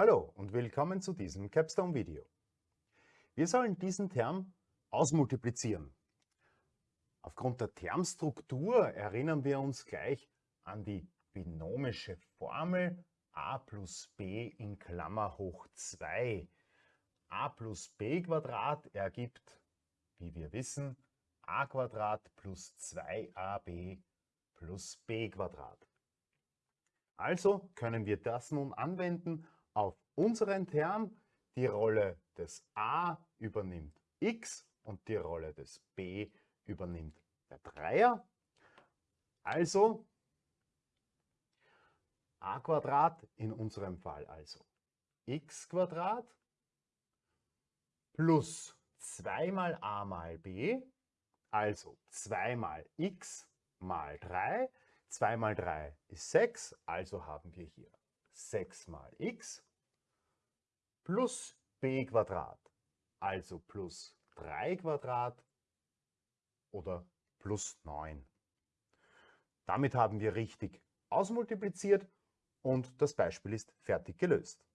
Hallo und willkommen zu diesem Capstone-Video. Wir sollen diesen Term ausmultiplizieren. Aufgrund der Termstruktur erinnern wir uns gleich an die binomische Formel a plus b in Klammer hoch 2. a plus b Quadrat ergibt, wie wir wissen, a Quadrat plus 2ab plus b Quadrat. Also können wir das nun anwenden auf unseren Term die Rolle des a übernimmt x und die Rolle des b übernimmt der Dreier. Also a Quadrat, in unserem Fall also x Quadrat plus 2 mal a mal b, also 2 mal x mal 3. 2 mal 3 ist 6, also haben wir hier 6 mal x plus b Quadrat, also plus 3 Quadrat oder plus 9. Damit haben wir richtig ausmultipliziert und das Beispiel ist fertig gelöst.